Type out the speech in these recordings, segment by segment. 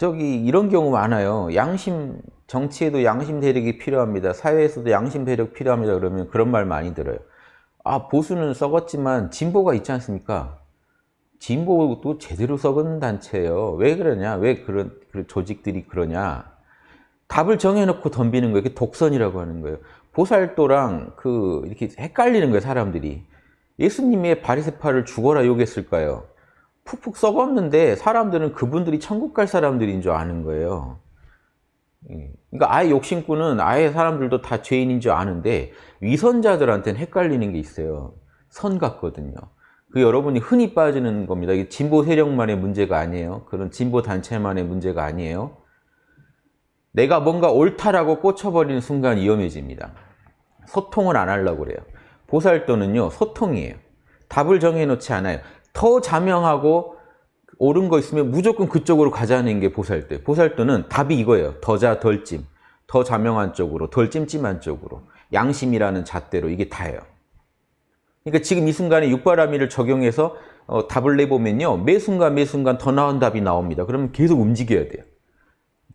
저기 이런 경우 많아요. 양심 정치에도 양심 세력이 필요합니다. 사회에서도 양심 세력 필요합니다. 그러면 그런 말 많이 들어요. 아 보수는 썩었지만 진보가 있지 않습니까? 진보도 제대로 썩은 단체예요. 왜 그러냐? 왜 그런, 그런 조직들이 그러냐? 답을 정해놓고 덤비는 거예요. 그게 독선이라고 하는 거예요. 보살도랑 그 이렇게 헷갈리는 거예요. 사람들이. 예수님의 바리새파를 죽어라 욕했을까요? 푹푹 썩었는데 사람들은 그분들이 천국 갈 사람들인 줄 아는 거예요. 예. 그러니까 아예 욕심꾼은 아예 사람들도 다 죄인인 줄 아는데 위선자들한테는 헷갈리는 게 있어요. 선 같거든요. 그 여러분이 흔히 빠지는 겁니다. 이게 진보 세력만의 문제가 아니에요. 그런 진보 단체만의 문제가 아니에요. 내가 뭔가 옳다라고 꽂혀버리는 순간 위험해집니다. 소통을 안 하려고 그래요. 보살도는요, 소통이에요. 답을 정해놓지 않아요. 더 자명하고 옳은 거 있으면 무조건 그쪽으로 가자는 게 보살도예요. 보살도는 답이 이거예요. 더자 덜찜. 더 자명한 쪽으로, 덜 찜찜한 쪽으로. 양심이라는 잣대로 이게 다예요. 그러니까 지금 이 순간에 육바라밀을 적용해서 어, 답을 내보면요. 매 순간 매 순간 더 나은 답이 나옵니다. 그러면 계속 움직여야 돼요.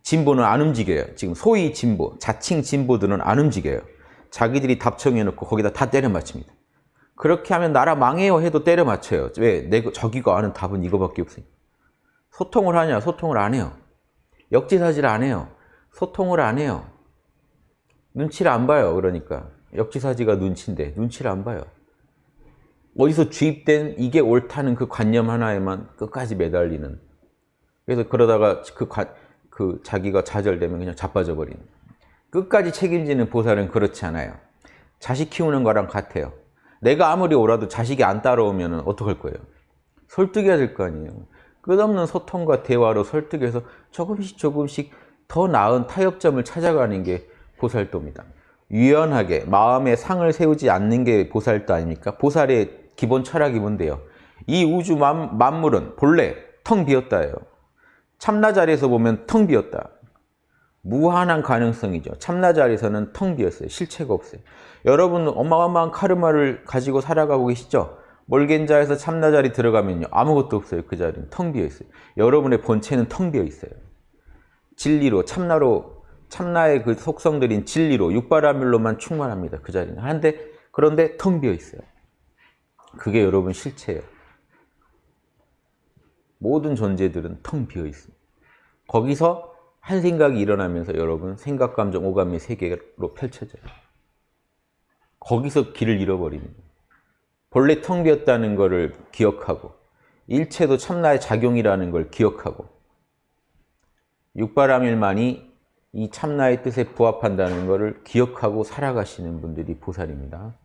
진보는 안 움직여요. 지금 소위 진보, 자칭 진보들은 안 움직여요. 자기들이 답 정해놓고 거기다 다 때려 맞춥니다. 그렇게 하면 나라 망해요 해도 때려 맞춰요. 왜? 내 저기가 아는 답은 이거밖에 없으니까. 소통을 하냐? 소통을 안 해요. 역지사지를 안 해요. 소통을 안 해요. 눈치를 안 봐요. 그러니까. 역지사지가 눈치인데 눈치를 안 봐요. 어디서 주입된 이게 옳다는 그 관념 하나에만 끝까지 매달리는 그래서 그러다가 그, 관, 그 자기가 좌절되면 그냥 자빠져 버리는 끝까지 책임지는 보살은 그렇지 않아요. 자식 키우는 거랑 같아요. 내가 아무리 옳아도 자식이 안 따라오면 어떡할 거예요? 설득해야 될 거 아니에요. 끝없는 소통과 대화로 설득해서 조금씩 조금씩 더 나은 타협점을 찾아가는 게 보살도입니다. 유연하게 마음에 상을 세우지 않는 게 보살도 아닙니까? 보살의 기본 철학이 뭔데요? 이 우주 만, 만물은 본래 텅 비었다예요. 참나 자리에서 보면 텅 비었다. 무한한 가능성이죠. 참나 자리에서는 텅 비었어요. 실체가 없어요. 여러분 어마어마한 카르마를 가지고 살아가고 계시죠? 몰겐자에서 참나 자리 들어가면요. 아무것도 없어요. 그 자리는 텅 비어 있어요. 여러분의 본체는 텅 비어 있어요. 진리로 참나로 참나의 그 속성들인 진리로 육바라밀로만 충만합니다. 그 자리는. 한데 그런데 텅 비어 있어요. 그게 여러분 실체예요. 모든 존재들은 텅 비어 있습니다. 거기서 한 생각이 일어나면서 여러분 생각, 감정, 오감의 세계로 펼쳐져요. 거기서 길을 잃어버립니다. 본래 텅 비었다는 것을 기억하고 일체도 참나의 작용이라는 걸 기억하고 육바라밀만이 이 참나의 뜻에 부합한다는 것을 기억하고 살아가시는 분들이 보살입니다.